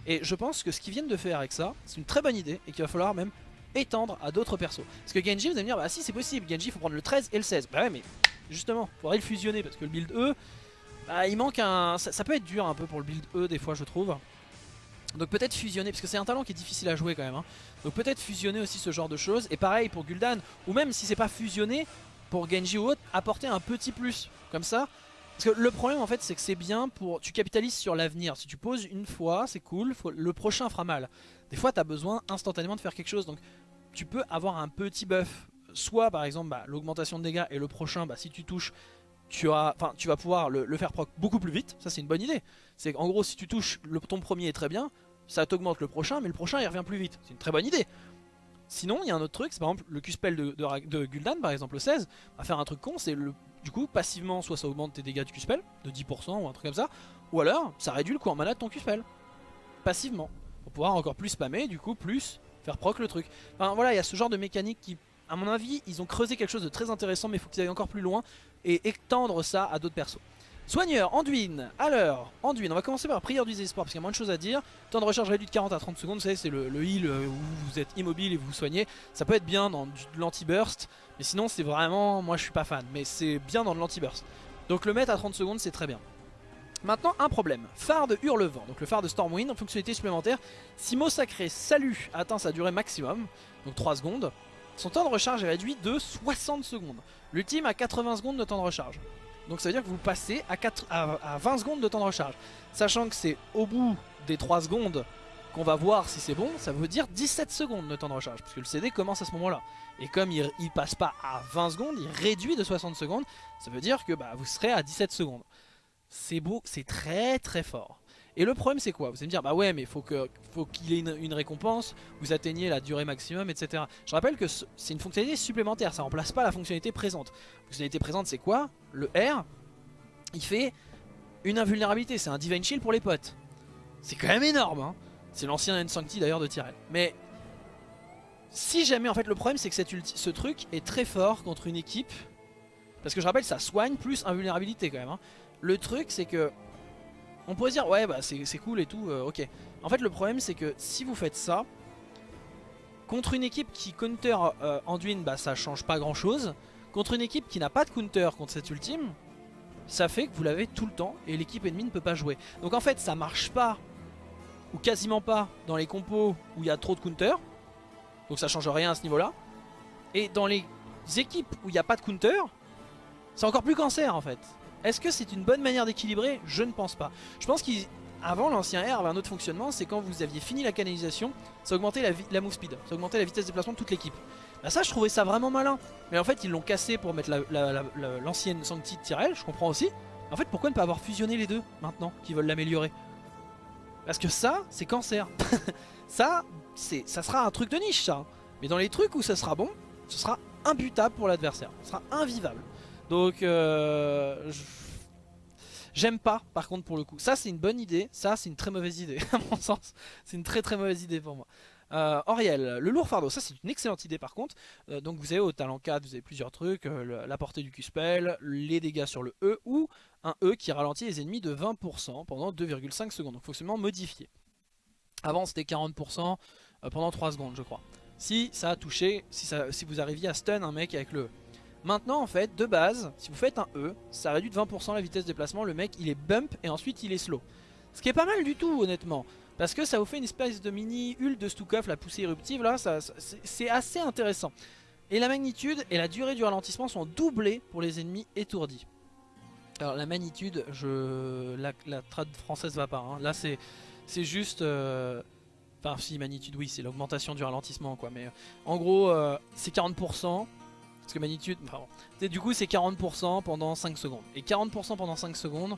Et je pense que ce qu'ils viennent de faire avec ça, c'est une très bonne idée et qu'il va falloir même étendre à d'autres persos. Parce que Genji, vous allez me dire, bah si c'est possible, Genji il faut prendre le 13 et le 16. Bah ouais mais justement, il faudrait le fusionner parce que le build E, bah, il manque un... Ça, peut être dur un peu pour le build E des fois je trouve. Donc peut-être fusionner, parce que c'est un talent qui est difficile à jouer quand même. Hein. Donc peut-être fusionner aussi ce genre de choses. Et pareil pour Gul'dan, ou même si c'est pas fusionné, pour Genji ou autre, apporter un petit plus. Comme ça, parce que le problème en fait c'est que c'est bien pour... Tu capitalises sur l'avenir. Si tu poses une fois, c'est cool, le prochain fera mal. Des fois tu as besoin instantanément de faire quelque chose. Donc tu peux avoir un petit buff. Soit par exemple bah, l'augmentation de dégâts et le prochain, bah, si tu touches, tu, as, tu vas pouvoir le, faire proc beaucoup plus vite. Ça c'est une bonne idée. C'est qu'en gros si tu touches, le, ton premier est très bien, ça t'augmente le prochain, mais le prochain il revient plus vite. C'est une très bonne idée. Sinon, il y a un autre truc, c'est par exemple le Q-Spell de, de, Gul'dan, par exemple le 16, va faire un truc con, c'est du coup, passivement, soit ça augmente tes dégâts de Q-Spell de 10% ou un truc comme ça, ou alors ça réduit le coût en mana de ton Q-Spell. Passivement. Pour pouvoir encore plus spammer, du coup, plus faire proc le truc. Enfin voilà, il y a ce genre de mécanique qui, à mon avis, ils ont creusé quelque chose de très intéressant, mais il faut qu'ils aillent encore plus loin et étendre ça à d'autres persos. Soigneur, Anduin, alors, Anduin, on va commencer par prière du désespoir parce qu'il y a moins de choses à dire. Temps de recharge réduit de 40 à 30 secondes, vous savez, c'est le, heal euh, où vous êtes immobile et vous vous soignez. Ça peut être bien dans de l'anti-burst, mais sinon c'est vraiment, moi je suis pas fan, mais c'est bien dans de l'anti-burst. Donc le mettre à 30 secondes, c'est très bien. Maintenant, un problème. Phare de Hurlevent, donc le phare de Stormwind, en fonctionnalité supplémentaire. Si mot sacré Salut atteint sa durée maximum, donc 3 secondes, son temps de recharge est réduit de 60 secondes. L'ultime a 80 secondes de temps de recharge. Donc ça veut dire que vous passez à, 4, à, 20 secondes de temps de recharge. Sachant que c'est au bout des 3 secondes qu'on va voir si c'est bon, ça veut dire 17 secondes de temps de recharge. Parce que le CD commence à ce moment-là. Et comme il, il passe pas à 20 secondes, il réduit de 60 secondes. Ça veut dire que bah, vous serez à 17 secondes. C'est beau, c'est très très fort. Et le problème c'est quoi Vous allez me dire bah ouais mais faut qu'il ait une, récompense, vous atteignez la durée maximum etc. Je rappelle que c'est une fonctionnalité supplémentaire, ça remplace pas la fonctionnalité présente. La fonctionnalité présente c'est quoi Le R, il fait une invulnérabilité, c'est un Divine Shield pour les potes. C'est quand même énorme hein C'est l'ancien N-Sancti d'ailleurs de Tyrell. Mais si jamais en fait le problème c'est que ce truc est très fort contre une équipe. Parce que je rappelle ça soigne plus invulnérabilité quand même. Hein. Le truc c'est que on pourrait dire ouais bah c'est cool et tout, euh, ok. En fait le problème c'est que si vous faites ça, contre une équipe qui counter euh, Anduin, bah ça change pas grand chose. Contre une équipe qui n'a pas de counter contre cette ultime, ça fait que vous l'avez tout le temps et l'équipe ennemie ne peut pas jouer. Donc en fait ça marche pas, ou quasiment pas, dans les compos où il y a trop de counter. Donc ça change rien à ce niveau là. Et dans les équipes où il n'y a pas de counter, c'est encore plus cancer en fait. Est-ce que c'est une bonne manière d'équilibrer? Je ne pense pas. Je pense qu'avant l'ancien R avait un autre fonctionnement, c'est quand vous aviez fini la canalisation, ça augmentait la, move speed, ça augmentait la vitesse de déplacement de toute l'équipe. Bah ça je trouvais ça vraiment malin. Mais en fait ils l'ont cassé pour mettre l'ancienne Sancti de Tyrell, je comprends aussi. En fait pourquoi ne pas avoir fusionné les deux maintenant, qui veulent l'améliorer? Parce que ça, c'est cancer. ça, ça sera un truc de niche ça. Mais dans les trucs où ça sera bon, ce sera imbutable pour l'adversaire. Ce sera invivable. Donc, euh, j'aime pas par contre pour le coup. Ça c'est une bonne idée, ça c'est une très mauvaise idée à mon sens. C'est une très très mauvaise idée pour moi. Euh, Auriel, le lourd fardeau, ça c'est une excellente idée par contre. Euh, donc vous avez au talent 4, vous avez plusieurs trucs, la portée du Q-Spell, les dégâts sur le E ou un E qui ralentit les ennemis de 20% pendant 2,5 secondes. Donc fonctionnement modifié. Avant c'était 40% pendant 3 secondes je crois. Si ça a touché, si, si vous arriviez à stun un mec avec le E. Maintenant en fait, de base, si vous faites un E, ça réduit de 20% la vitesse de déplacement, le mec il est bump et ensuite il est slow. Ce qui est pas mal du tout honnêtement, parce que ça vous fait une espèce de mini Hul de Stukov, la poussée éruptive là, c'est assez intéressant. Et la magnitude et la durée du ralentissement sont doublées pour les ennemis étourdis. Alors la magnitude, je la, la trad française va pas, hein. là c'est juste... Euh, enfin si magnitude oui c'est l'augmentation du ralentissement quoi mais euh, en gros euh, c'est 40% parce que magnitude. Du coup c'est 40% pendant 5 secondes. Et 40% pendant 5 secondes,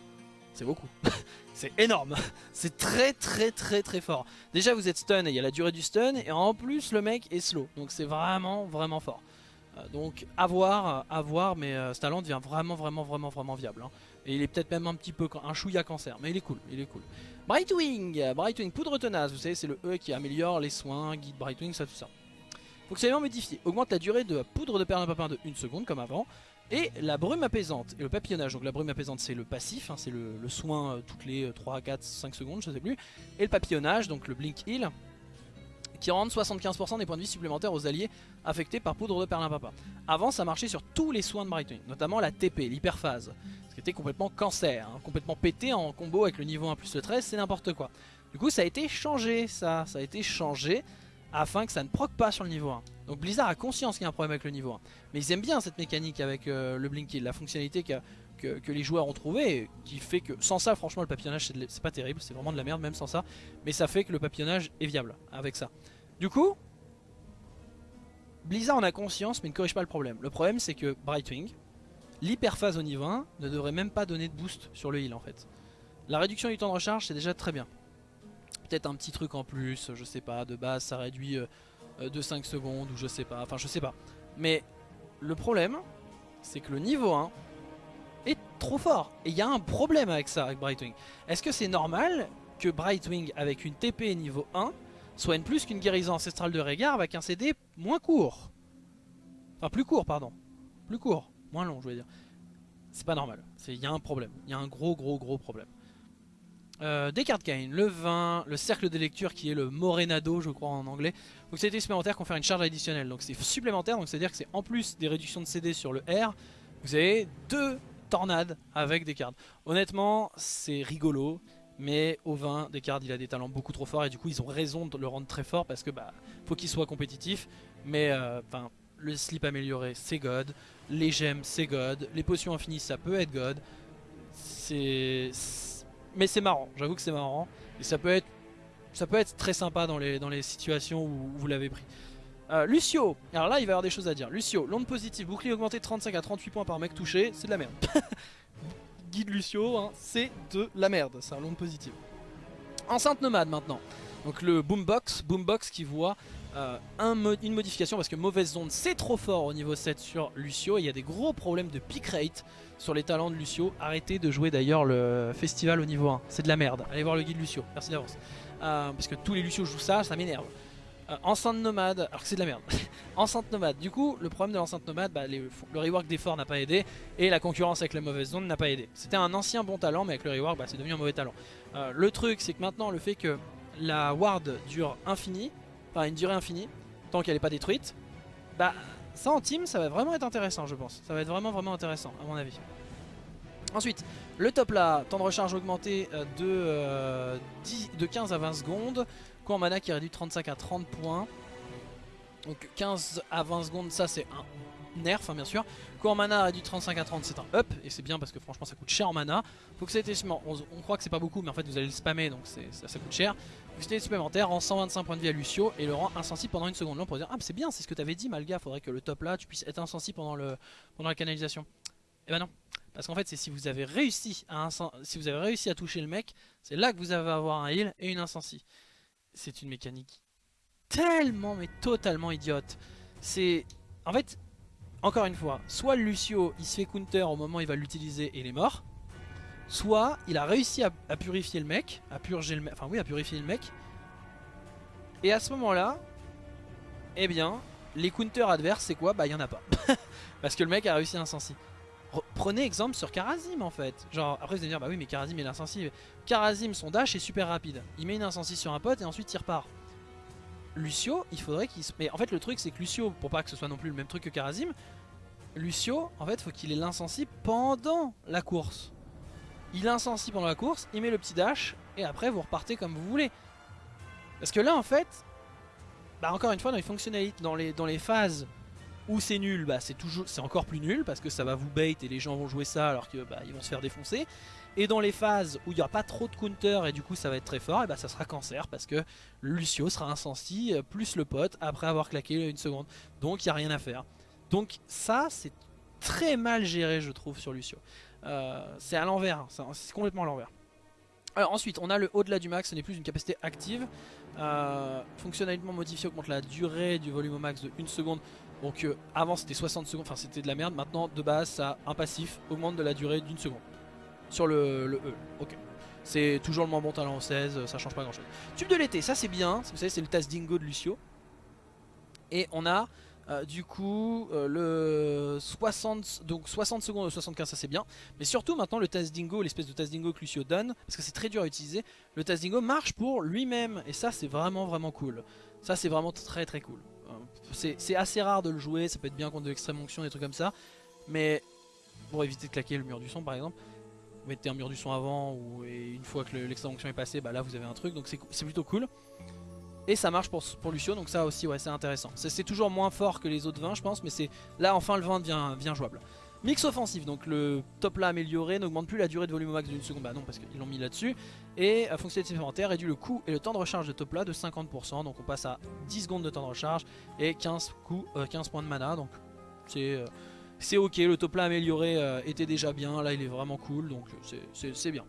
c'est beaucoup. c'est énorme. c'est très très très très fort. Déjà vous êtes stun et il y a la durée du stun. Et en plus le mec est slow. Donc c'est vraiment vraiment fort. Euh, donc à voir, à voir. Mais euh, ce talent devient vraiment vraiment vraiment vraiment viable. Hein. Et il est peut-être même un petit peu un chouïa cancer. Mais il est cool, il est cool. Brightwing, Brightwing, poudre tenace. Vous savez c'est le E qui améliore les soins, guide Brightwing, ça tout ça Fonctionnement modifié, augmente la durée de poudre de perlimpinpin de 1 seconde comme avant. Et la brume apaisante et le papillonnage. Donc la brume apaisante c'est le passif, hein, c'est le, soin euh, toutes les 3, 4, 5 secondes, je sais plus. Et le papillonnage, donc le blink heal, qui rend 75% des points de vie supplémentaires aux alliés affectés par poudre de perlimpinpin. Avant ça marchait sur tous les soins de Brightwing, notamment la TP, l'hyperphase, ce qui était complètement cancer, hein, complètement pété en combo avec le niveau 1 plus le 13, c'est n'importe quoi. Du coup ça a été changé ça, ça a été changé afin que ça ne proc pas sur le niveau 1. Donc Blizzard a conscience qu'il y a un problème avec le niveau 1. Mais ils aiment bien cette mécanique avec euh, le Blink la fonctionnalité que, que, les joueurs ont trouvé, qui fait que sans ça franchement le papillonnage c'est pas terrible, c'est vraiment de la merde même sans ça. Mais ça fait que le papillonnage est viable avec ça. Du coup, Blizzard en a conscience mais ne corrige pas le problème. Le problème c'est que Brightwing, l'hyperphase au niveau 1 ne devrait même pas donner de boost sur le heal en fait. La réduction du temps de recharge c'est déjà très bien un petit truc en plus, je sais pas, de base ça réduit euh, euh, de 5 secondes ou je sais pas, enfin je sais pas. Mais le problème, c'est que le niveau 1 est trop fort. Et il y a un problème avec ça, avec Brightwing. Est-ce que c'est normal que Brightwing avec une TP niveau 1 soit une plus qu'une guérison ancestrale de Régard avec un CD moins court? Enfin plus court, pardon. Plus court, moins long je veux dire. C'est pas normal, il y a un problème, il y a un gros gros gros problème. Euh, des cartes le vin, le cercle des lectures qui est le Morenado je crois en anglais. Donc c'est supplémentaire confère une charge additionnelle. Donc c'est supplémentaire, donc c'est à dire que c'est en plus des réductions de CD sur le R, vous avez deux tornades avec des cartes. Honnêtement c'est rigolo, mais au vin, Descartes il a des talents beaucoup trop forts et du coup ils ont raison de le rendre très fort parce que bah faut qu'il soit compétitif. Mais euh, le slip amélioré c'est God, les gemmes c'est God, les potions infinies ça peut être God. C'est mais c'est marrant, j'avoue que c'est marrant. Et ça peut être ça peut être très sympa dans les, dans les situations où vous l'avez pris. Euh, Lucio, alors là il va y avoir des choses à dire. Lucio, l'onde positive, bouclier augmenté de 35 à 38 points par mec touché, c'est de la merde. Guide Lucio, hein, c'est de la merde, c'est un l'onde positive. Enceinte nomade maintenant. Donc le boombox, boombox qui voit euh, un une modification parce que mauvaise zone c'est trop fort au niveau 7 sur Lucio et il y a des gros problèmes de pick rate sur les talents de Lucio. Arrêtez de jouer d'ailleurs le festival au niveau 1, c'est de la merde. Allez voir le guide Lucio, merci d'avance. Euh, parce que tous les Lucio jouent ça, ça m'énerve. Euh, enceinte nomade, alors que c'est de la merde. enceinte nomade, du coup le problème de l'enceinte nomade, bah, le rework d'effort n'a pas aidé et la concurrence avec la mauvaise zone n'a pas aidé. C'était un ancien bon talent mais avec le rework bah, c'est devenu un mauvais talent. le truc c'est que maintenant le fait que la ward dure infini, enfin une durée infinie, tant qu'elle n'est pas détruite, bah ça en team ça va vraiment être intéressant je pense. Ça va être vraiment vraiment intéressant à mon avis. Ensuite, le top là, temps de recharge augmenté euh, de, 10, euh, 15 à 20 secondes. Coût en mana qui réduit 35 à 30 points. Donc 15 à 20 secondes, ça c'est un nerf hein, bien sûr. Coût mana réduit 35 à 30 c'est un up et c'est bien parce que franchement ça coûte cher en mana. Faut que c'était on, on croit que c'est pas beaucoup mais en fait vous allez le spammer donc ça, ça coûte cher. C'était supplémentaire rend 125 points de vie à Lucio et le rend insensible pendant une seconde. Là on pourrait dire ah c'est bien c'est ce que t'avais dit Malga, faudrait que le top là tu puisses être insensible pendant, le, pendant la canalisation. Et eh ben non. Parce qu'en fait c'est si vous avez réussi à si vous avez réussi à toucher le mec, c'est là que vous allez avoir un heal et une insensi. C'est une mécanique tellement mais totalement idiote. C'est en fait encore une fois, soit Lucio il se fait counter au moment où il va l'utiliser et il est mort, soit il a réussi à, purifier le mec, à purger le mec, enfin oui à purifier le mec, et à ce moment là, eh bien, les counters adverses c'est quoi? Bah il y en a pas, parce que le mec a réussi à insensi. Prenez exemple sur Karazim en fait. Genre, après vous allez dire, bah oui, mais Karazim est insensible. Karazim, son dash est super rapide. Il met une insensi sur un pote et ensuite il repart. Lucio, il faudrait qu'il se. Mais en fait, le truc, c'est que Lucio, pour pas que ce soit non plus le même truc que Karazim, Lucio, en fait, faut qu'il ait l'insensi pendant la course. Il est insensi pendant la course, il met le petit dash, et après vous repartez comme vous voulez. Parce que là, en fait, bah encore une fois, dans les fonctionnalités, dans les, phases où c'est nul, bah c'est toujours c'est encore plus nul parce que ça va vous bait et les gens vont jouer ça alors que bah, ils vont se faire défoncer. Et dans les phases où il n'y aura pas trop de counter et du coup ça va être très fort, et bah ça sera cancer parce que Lucio sera insensi plus le pote après avoir claqué une seconde. Donc il n'y a rien à faire. Donc ça c'est très mal géré je trouve sur Lucio. Euh, c'est à l'envers, hein. c'est complètement à l'envers. Alors ensuite on a le au-delà du max, ce n'est plus une capacité active. Euh, fonctionnellement modifié augmente la durée du volume au max de 1 seconde donc euh, avant c'était 60 secondes, enfin c'était de la merde. Maintenant de base ça un passif augmente de la durée d'une seconde. Sur le, E. Ok. C'est toujours le moins bon talent en 16, ça change pas grand chose. Tube de l'été, ça c'est bien. Vous savez c'est le tasse dingo de Lucio. Et on a euh, du coup euh, le 60, donc 60 secondes de 75 ça c'est bien. Mais surtout maintenant le test dingo l'espèce de test dingo que Lucio donne parce que c'est très dur à utiliser le test dingo marche pour lui-même. Et ça c'est vraiment vraiment cool. Ça c'est vraiment très très cool. Euh, c'est assez rare de le jouer ça peut être bien contre de l'extrême onction des trucs comme ça. Mais pour éviter de claquer le mur du son par exemple vous mettez un mur du son avant ou, et une fois que l'extrême onction est passé bah là vous avez un truc. Donc c'est plutôt cool et ça marche pour, Lucio, donc ça aussi ouais, c'est intéressant. C'est toujours moins fort que les autres vins je pense, mais c'est là enfin le vin devient, jouable. Mix offensif, donc le top là amélioré n'augmente plus la durée de volume au max d'une seconde, bah non parce qu'ils l'ont mis là-dessus. Et à fonctionnalité supplémentaire réduit le coût et le temps de recharge de top là de 50%, donc on passe à 10 secondes de temps de recharge et 15, coups, 15 points de mana, donc c'est... Euh, c'est ok, le top là amélioré euh, était déjà bien, là il est vraiment cool, donc c'est bien.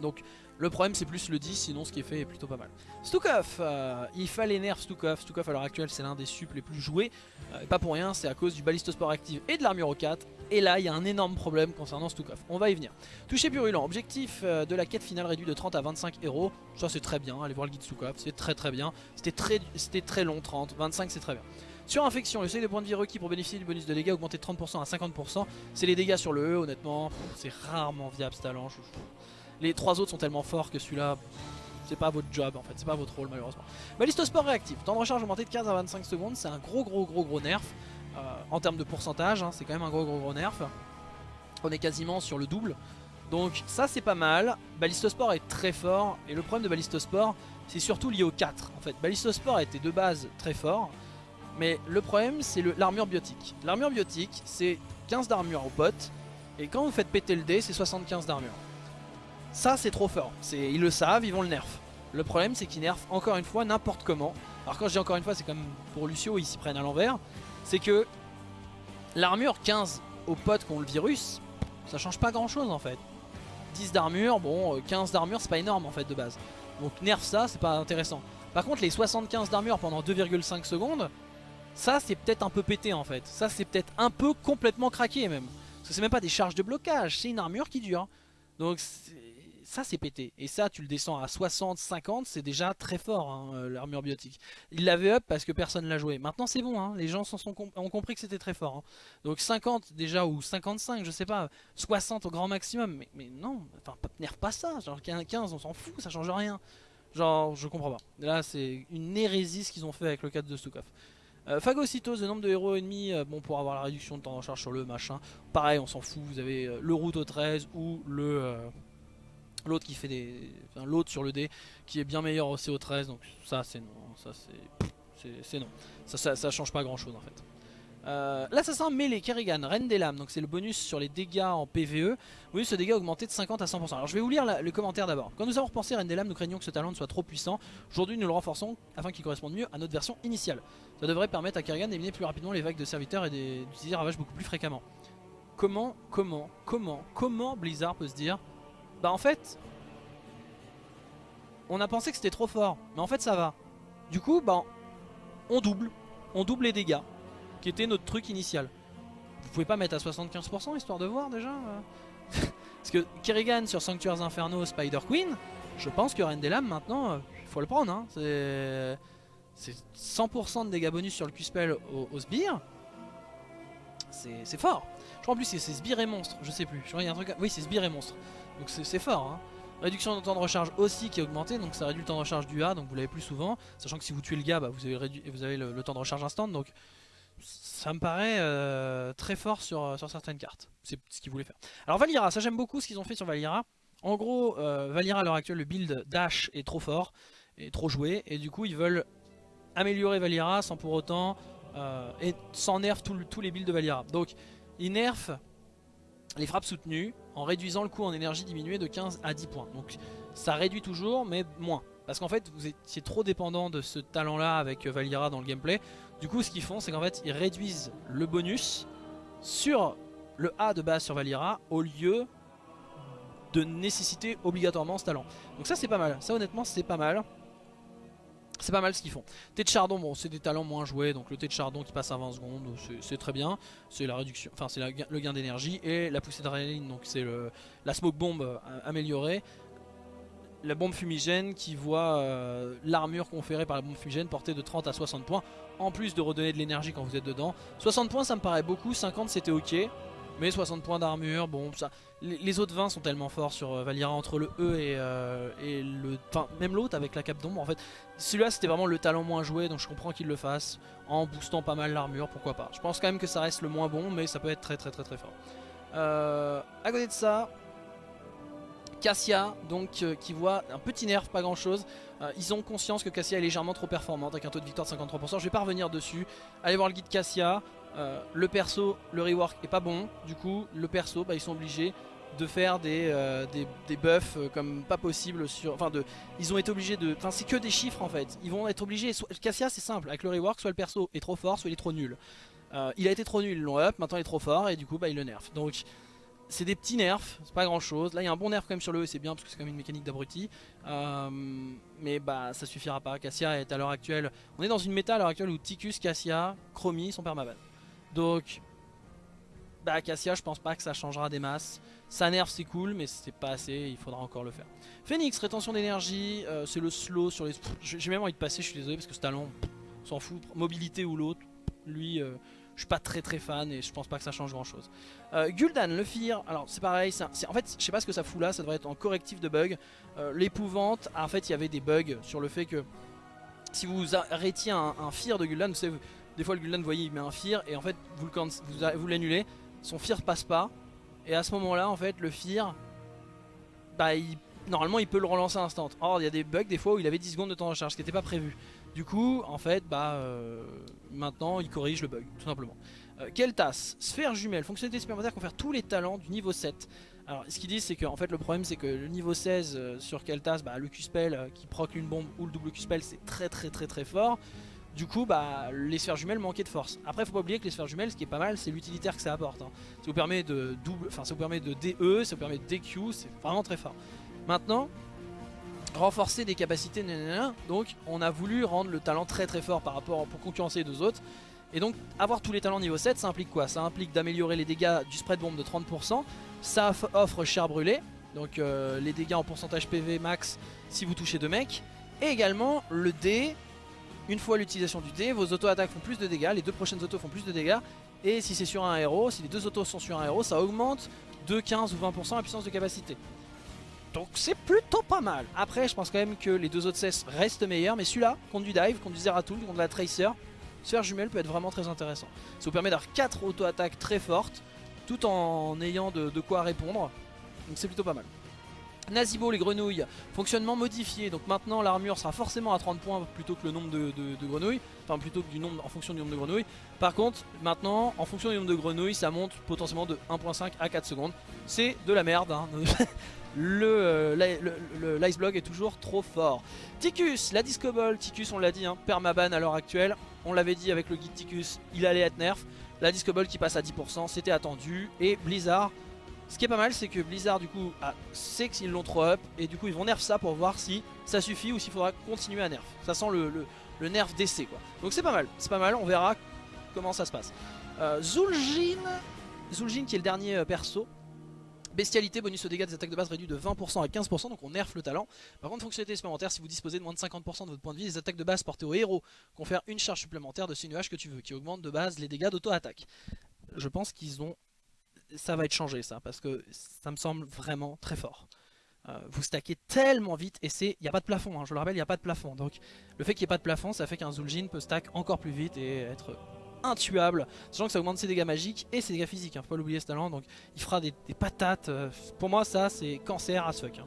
Donc le problème c'est plus le 10, sinon ce qui est fait est plutôt pas mal. Stukov, euh, il fallait nerf Stukov. Stukov à l'heure actuelle c'est l'un des suples les plus joués. Euh, pas pour rien, c'est à cause du balistosport active et de l'armure au 4. Et là il y a un énorme problème concernant Stukov. On va y venir. Toucher purulent, objectif euh, de la quête finale réduit de 30 à 25 héros. Ça c'est très bien, allez voir le guide Stukov, c'est très très bien. C'était très, long 30, 25 c'est très bien. Sur infection, le seuil de points de vie requis pour bénéficier du bonus de dégâts augmenté de 30% à 50%. C'est les dégâts sur le E, honnêtement, c'est rarement viable ce talent. Les trois autres sont tellement forts que celui-là, c'est pas votre job en fait, c'est pas votre rôle malheureusement. Balistosport réactif, temps de recharge augmenté de 15 à 25 secondes, c'est un gros gros gros gros nerf. Euh, en termes de pourcentage, hein, c'est quand même un gros gros gros nerf. On est quasiment sur le double. Donc ça c'est pas mal. Balistosport est très fort et le problème de Balistosport c'est surtout lié au 4 en fait. Balistosport était de base très fort mais le problème c'est l'armure biotique. L'armure biotique c'est 15 d'armure au pote et quand vous faites péter le dé c'est 75 d'armure. Ça c'est trop fort, ils le savent, ils vont le nerf. Le problème c'est qu'ils nerfent encore une fois n'importe comment. Alors quand je dis encore une fois c'est comme pour Lucio ils s'y prennent à l'envers. C'est que l'armure 15 aux potes qui ont le virus, ça change pas grand chose en fait. 10 d'armure, bon 15 euh, d'armure c'est pas énorme en fait de base. Donc nerf ça c'est pas intéressant. Par contre les 75 d'armure pendant 2,5 secondes, ça c'est peut-être un peu pété en fait. Ça c'est peut-être un peu complètement craqué même. Parce que c'est même pas des charges de blocage, c'est une armure qui dure. Donc ça c'est pété. Et ça tu le descends à 60, 50, c'est déjà très fort hein, euh, l'armure biotique. Il l'avait up parce que personne l'a joué. Maintenant c'est bon, hein, les gens ont compris que c'était très fort. Hein. Donc 50 déjà ou 55, je sais pas, 60 au grand maximum. Mais, non, enfin nerf pas ça, genre 15 on s'en fout, ça change rien. Genre je comprends pas. Là c'est une hérésie ce qu'ils ont fait avec le 4 de Stukov. Euh, phagocytose, le nombre de héros ennemis, euh, bon pour avoir la réduction de temps de charge sur le machin. Pareil, on s'en fout, vous avez le route au 13 ou le, L'autre qui fait des. l'autre sur le dé qui est bien meilleur au CO13, donc ça c'est non. Ça c'est. non. Ça, ça, change pas grand chose en fait. Euh, L'assassin mêlé Kerrigan, Reine des Lames, donc c'est le bonus sur les dégâts en PVE. Oui, ce dégât augmenté de 50 à 100%. Alors je vais vous lire le commentaire d'abord. Quand nous avons repensé Reine des Lames, nous craignons que ce talent soit trop puissant. Aujourd'hui, nous le renforçons afin qu'il corresponde mieux à notre version initiale. Ça devrait permettre à Kerrigan d'éliminer plus rapidement les vagues de serviteurs et d'utiliser Ravage beaucoup plus fréquemment. Comment, comment, comment, comment Blizzard peut se dire bah en fait, on a pensé que c'était trop fort, mais en fait ça va. Du coup, bah on double, on double les dégâts, qui était notre truc initial. Vous pouvez pas mettre à 75% histoire de voir déjà euh Parce que Kerrigan sur Sanctuaires Inferno, Spider Queen, je pense que Reine des Lames maintenant, il faut le prendre. Hein. C'est 100% de dégâts bonus sur le Q-Spell au, au sbire. C'est fort. Je crois en plus c'est sbire et monstre, je sais plus. Je crois y a un truc... Oui c'est sbire et monstre. Donc c'est fort. Hein. Réduction de temps de recharge aussi qui est augmenté, donc ça réduit le temps de recharge du A, donc vous l'avez plus souvent. Sachant que si vous tuez le gars, bah, vous avez, le, temps de recharge instant, donc ça me paraît euh, très fort sur, sur certaines cartes. C'est ce qu'ils voulaient faire. Alors Valira, ça j'aime beaucoup ce qu'ils ont fait sur Valira. En gros, euh, Valira à l'heure actuelle, le build Dash est trop fort, et trop joué, et du coup ils veulent améliorer Valira sans pour autant, euh, et sans nerf tous les builds de Valira. Donc ils nerfent les frappes soutenues en réduisant le coût en énergie diminué de 15 à 10 points. Donc ça réduit toujours mais moins. Parce qu'en fait vous étiez trop dépendant de ce talent là avec euh, Valira dans le gameplay. Du coup ce qu'ils font c'est qu'en fait ils réduisent le bonus sur le A de base sur Valira au lieu de nécessiter obligatoirement ce talent. Donc ça c'est pas mal, ça honnêtement c'est pas mal. C'est pas mal ce qu'ils font. Thé de chardon, bon, c'est des talents moins joués, donc le thé de chardon qui passe à 20 secondes, c'est très bien. C'est la réduction, enfin c'est le gain d'énergie et la poussée d'adrénaline, donc c'est la smoke bomb euh, améliorée. la bombe fumigène qui voit euh, l'armure conférée par la bombe fumigène portée de 30 à 60 points, en plus de redonner de l'énergie quand vous êtes dedans. 60 points ça me paraît beaucoup, 50 c'était ok, mais 60 points d'armure, bon ça... Les, autres 20 sont tellement forts sur euh, Valira entre le E et, et le... Enfin même l'autre avec la cape d'ombre en fait. Celui-là c'était vraiment le talent moins joué donc je comprends qu'il le fasse en boostant pas mal l'armure, pourquoi pas. Je pense quand même que ça reste le moins bon mais ça peut être très très très très fort. Euh, à côté de ça, Cassia, donc euh, qui voit un petit nerf, pas grand chose. Euh, ils ont conscience que Cassia est légèrement trop performante avec un taux de victoire de 53%. Je vais pas revenir dessus. Allez voir le guide Cassia. Euh, le perso, le rework est pas bon. Du coup, le perso, bah, ils sont obligés de faire des, des, buffs comme pas possible sur. Enfin, de, ils ont été obligés de. Enfin, c'est que des chiffres en fait. Ils vont être obligés. Cassia, c'est simple. Avec le rework, soit le perso est trop fort, soit il est trop nul. il a été trop nul, ils l'ont up. Maintenant, il est trop fort et du coup, bah, il le nerf. Donc c'est des petits nerfs, c'est pas grand chose. Là il y a un bon nerf quand même sur le E, c'est bien parce que c'est quand même une mécanique d'abruti. Euh, mais bah ça suffira pas. Cassia est à l'heure actuelle. On est dans une méta à l'heure actuelle où Ticus, Cassia, Chromie sont permaban. Donc bah Cassia je pense pas que ça changera des masses. Ça nerf c'est cool mais c'est pas assez, il faudra encore le faire. Phoenix, rétention d'énergie, euh, c'est le slow sur les. J'ai même envie de passer, je suis désolé parce que ce talent, s'en fout. Mobilité ou l'autre, lui. Euh, je suis pas très très fan et je pense pas que ça change grand chose. Euh, Gul'dan, le Fear, alors c'est pareil, en fait je sais pas ce que ça fout là, ça devrait être en correctif de bug. L'épouvante, en fait il y avait des bugs sur le fait que si vous arrêtiez un, un Fear de Gul'dan, vous savez, des fois le Gul'dan, vous voyez, il met un Fear et en fait vous vous, l'annulez, son Fear passe pas. Et à ce moment là, en fait, le Fear, bah normalement il peut le relancer instant. Or il y a des bugs des fois où il avait 10 secondes de temps de recharge, ce qui n'était pas prévu. Du coup, en fait, bah, euh, maintenant, il corrige le bug, tout simplement. Euh, Keltas, sphère jumelle, fonctionnalité supplémentaire confère tous les talents du niveau 7. Alors, ce qu'ils disent, c'est que fait, le problème, c'est que le niveau 16 euh, sur Keltas, bah, le Q-Spell qui proc une bombe ou le double Q-Spell, c'est très très très très fort. Du coup, bah, les sphères jumelles manquaient de force. Après, faut pas oublier que les sphères jumelles, ce qui est pas mal, c'est l'utilitaire que ça apporte. Hein. Ça vous permet de double, enfin, ça vous permet de DE, ça vous permet de DQ, c'est vraiment très fort. Maintenant, renforcer des capacités, donc on a voulu rendre le talent très très fort par rapport pour concurrencer les deux autres. Et donc avoir tous les talents niveau 7 ça implique quoi? Ça implique d'améliorer les dégâts du spread bombe de 30%, ça offre cher brûlé, donc euh, les dégâts en pourcentage PV max si vous touchez deux mecs, et également le D, une fois l'utilisation du D, vos auto-attaques font plus de dégâts, les deux prochaines autos font plus de dégâts, et si c'est sur un héros, si les deux autos sont sur un héros, ça augmente de 15 ou 20% la puissance de capacité. Donc c'est plutôt pas mal. Après, je pense quand même que les deux autres cesses restent meilleurs. Mais celui-là, contre du dive, contre du Zeratul, contre la Tracer, sphère jumelle peut être vraiment très intéressant. Ça vous permet d'avoir 4 auto-attaques très fortes, tout en ayant de, quoi répondre. Donc c'est plutôt pas mal. Nazibo les grenouilles, fonctionnement modifié, donc maintenant l'armure sera forcément à 30 points plutôt que le nombre de, grenouilles, enfin plutôt que du nombre en fonction du nombre de grenouilles. Par contre, maintenant, en fonction du nombre de grenouilles, ça monte potentiellement de 1.5 à 4 secondes. C'est de la merde, hein. Euh, le, l'ice block est toujours trop fort. Ticus, la disco ball, Ticus on l'a dit, hein, permaban à l'heure actuelle. On l'avait dit avec le guide Ticus, il allait être nerf. La disco ball qui passe à 10%, c'était attendu. Et Blizzard, ce qui est pas mal, c'est que Blizzard du coup sait qu'ils l'ont trop up. Et du coup ils vont nerf ça pour voir si ça suffit ou s'il faudra continuer à nerf. Ça sent le, nerf d'essai quoi. Donc c'est pas mal, c'est pas mal, on verra comment ça se passe. Euh, Zul'jin, Zul'jin qui est le dernier euh, perso Bestialité, bonus aux dégâts des attaques de base réduit de 20% à 15%, donc on nerf le talent. Par contre, fonctionnalité supplémentaire, si vous disposez de moins de 50% de votre point de vie, les attaques de base portées au héros confèrent une charge supplémentaire de ces nuages que tu veux, qui augmente de base les dégâts d'auto-attaque. Je pense qu'ils ont... Ça va être changé ça, parce que ça me semble vraiment très fort. Euh, vous stackez tellement vite et c'est il n'y a pas de plafond hein, je le rappelle il n'y a pas de plafond donc le fait qu'il n'y ait pas de plafond ça fait qu'un Zul'jin peut stack encore plus vite et être intuable, sachant que ça augmente ses dégâts magiques et ses dégâts physiques, hein, faut pas l'oublier ce talent, donc il fera des, patates, euh, pour moi ça c'est cancer à fuck. Hein.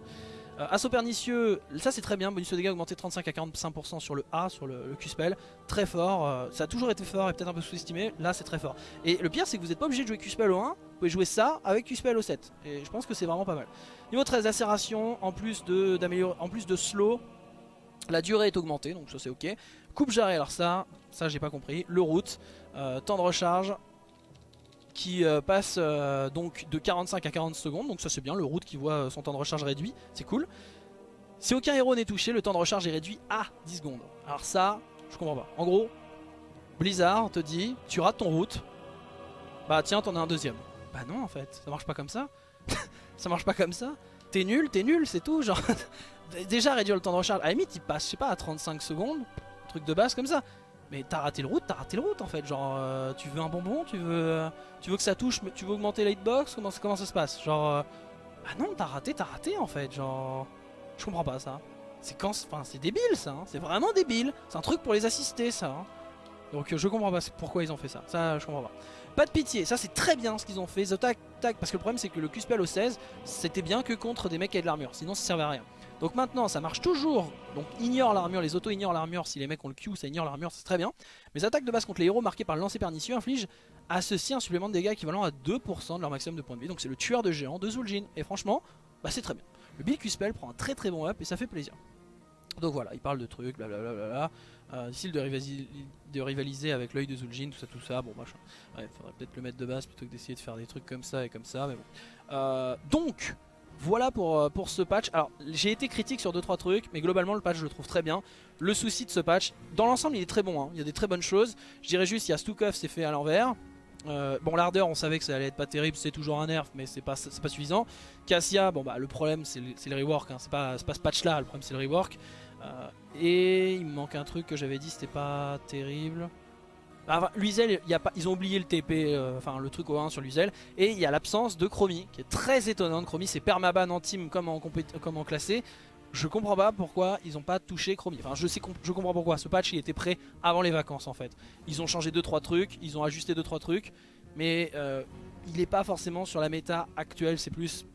Euh, assaut pernicieux, ça c'est très bien, bonus de dégâts augmenté 35 à 45% sur le A, sur le, Q-Spell, très fort, euh, ça a toujours été fort et peut-être un peu sous-estimé, là c'est très fort. Et le pire c'est que vous n'êtes pas obligé de jouer Q-Spell au 1, vous pouvez jouer ça avec Q-Spell au 7, et je pense que c'est vraiment pas mal. Niveau 13, lacération, en plus de, en plus de slow, la durée est augmentée, donc ça c'est ok. Coupe jarret, alors ça, ça j'ai pas compris. Le route, euh, temps de recharge qui euh, passe euh, donc de 45 à 40 secondes, donc ça c'est bien, le route qui voit son temps de recharge réduit, c'est cool. Si aucun héros n'est touché, le temps de recharge est réduit à 10 secondes. Alors ça, je comprends pas. En gros, Blizzard te dit, tu rates ton route, bah tiens t'en as un deuxième. Bah non en fait, ça marche pas comme ça. ça marche pas comme ça. T'es nul, t'es nul, c'est tout, genre... déjà réduire le temps de recharge, à la limite il passe, je sais pas, à 35 secondes, truc de base comme ça. Mais t'as raté le route, t'as raté le route en fait. Genre, euh, tu veux un bonbon, tu veux, tu veux que ça touche, tu veux augmenter la hitbox, comment, ça se passe? Genre, euh, bah non, t'as raté, t'as raté en fait. Genre, je comprends pas ça. C'est quand, enfin, c'est débile ça. hein. C'est vraiment débile. C'est un truc pour les assister ça. hein. Donc euh, je comprends pas pourquoi ils ont fait ça. Ça, je comprends pas. Pas de pitié, ça c'est très bien ce qu'ils ont fait. The tac, tac, parce que le problème c'est que le QSPL au 16, c'était bien que contre des mecs qui avaient de l'armure. Sinon ça servait à rien. Donc maintenant ça marche toujours, donc ignore l'armure, les autos ignorent l'armure, si les mecs ont le Q ça ignore l'armure, c'est très bien. Les attaques de base contre les héros marquées par le lancer pernicieux infligent à ceux-ci un supplément de dégâts équivalent à 2% de leur maximum de points de vie. Donc c'est le tueur de géants de Zul'jin. Et franchement, bah c'est très bien. Le Bill Q-Spell prend un très très bon up et ça fait plaisir. Donc voilà, il parle de trucs, blablabla. Euh, difficile de, rivaliser, de rivaliser avec l'œil de Zul'jin, tout ça, tout ça. Bon, machin. Ouais, faudrait peut-être le mettre de base plutôt que d'essayer de faire des trucs comme ça et comme ça, mais bon. Euh, donc, voilà pour, euh, pour ce patch. Alors, j'ai été critique sur 2-3 trucs, mais globalement, le patch, je le trouve très bien. Le souci de ce patch, dans l'ensemble, il est très bon. hein. Il y a des très bonnes choses. Je dirais juste, il y a Stukov, c'est fait à l'envers. Euh, bon l'ardeur on savait que ça allait être pas terrible c'est toujours un nerf mais c'est pas, suffisant Cassia bon bah le problème c'est le, le rework hein. c'est pas, pas ce patch là le problème c'est le rework Euh, et il me manque un truc que j'avais dit c'était pas terrible enfin, Luisel, il y a pas, ils ont oublié le TP, euh, enfin le truc au 1 sur Luisel, et il y a l'absence de Chromie, qui est très étonnante. Chromie, c'est permaban en team comme en, classé. Je comprends pas pourquoi ils ont pas touché Chromie. Enfin, je sais, comprends pourquoi. Ce patch, il était prêt avant les vacances en fait. Ils ont changé 2-3 trucs, ils ont ajusté 2-3 trucs, mais euh, il est pas forcément sur la méta actuelle. C'est plus,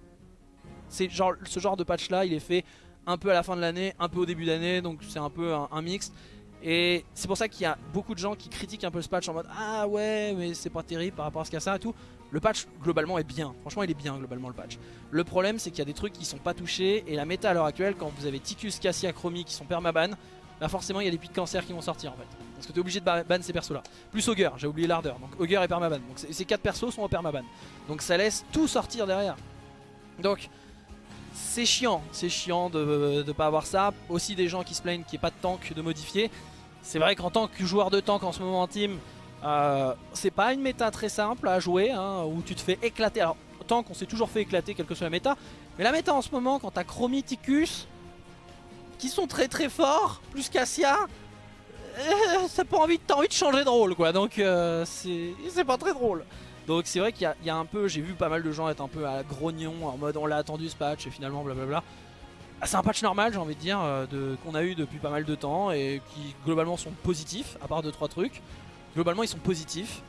c'est ce genre de patch là, il est fait un peu à la fin de l'année, un peu au début d'année, donc c'est un peu un, un mix. Et c'est pour ça qu'il y a beaucoup de gens qui critiquent un peu ce patch en mode Ah ouais, mais c'est pas terrible par rapport à ce qu'il y a ça et tout. Le patch globalement est bien, franchement il est bien globalement le patch. Le problème c'est qu'il y a des trucs qui sont pas touchés et la méta à l'heure actuelle, quand vous avez Ticus, Cassia, Chromie qui sont permaban, bah forcément il y a des puits de cancer qui vont sortir en fait. Parce que t'es obligé de ba- ban ces persos là. Plus Augur, j'ai oublié l'ardeur, donc Augur et permaban. Donc ces quatre persos sont en permaban. Donc ça laisse tout sortir derrière. Donc c'est chiant, c'est chiant de ne pas avoir ça. Aussi des gens qui se plaignent qu'il n'y ait pas de tank de modifier. C'est vrai qu'en tant que joueur de tank en ce moment en team, euh, c'est pas une méta très simple à jouer, hein, où tu te fais éclater. Alors tank on s'est toujours fait éclater quelle que soit la méta, mais la méta en ce moment quand t'as Chromiticus, qui sont très très forts, plus Cassia, euh, t'as envie, envie de changer de rôle quoi, donc euh, c'est pas très drôle. Donc c'est vrai qu'il y, a- un peu, j'ai vu pas mal de gens être un peu à grognon en mode on l'a attendu ce patch et finalement blablabla. Ah, c'est un patch normal j'ai envie de dire euh, de- qu'on a eu depuis pas mal de temps et qui globalement sont positifs à part 2-3 trucs. Globalement ils sont positifs.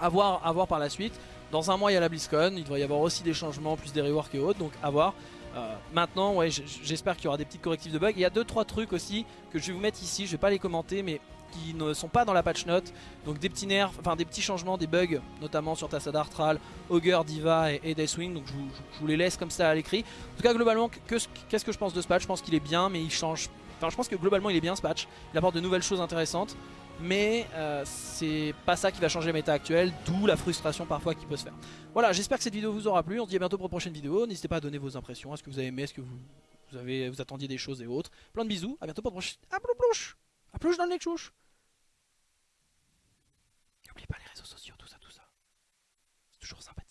À voir, par la suite. Dans un mois il y a la BlizzCon, il devrait y avoir aussi des changements, plus des reworks et autres, donc à voir. Euh, maintenant ouais j'espère qu'il y aura des petits correctifs de bugs. Il y a 2-3 trucs aussi que je vais vous mettre ici, je vais pas les commenter mais qui ne sont pas dans la patch note. Donc des petits nerfs, enfin des petits changements, des bugs, notamment sur Tassada Artral, Augur, Diva et, Deathwing. Donc je vous, les laisse comme ça à l'écrit. En tout cas, globalement, que- qu'est-ce que je pense de ce patch? Je pense qu'il est bien, mais il change. Enfin, je pense que globalement, il est bien ce patch. Il apporte de nouvelles choses intéressantes. Mais euh, c'est pas ça qui va changer la méta actuelle, d'où la frustration parfois qui peut se faire. Voilà, j'espère que cette vidéo vous aura plu. On se dit à bientôt pour une prochaine vidéo. N'hésitez pas à donner vos impressions. Est-ce que vous avez aimé Est-ce que vous, avez, vous attendiez des choses et autres Plein de bisous. À bientôt pour prochaine. À plus dans le nez, chouche N'oublie pas les réseaux sociaux, tout ça, tout ça. C'est toujours sympathique.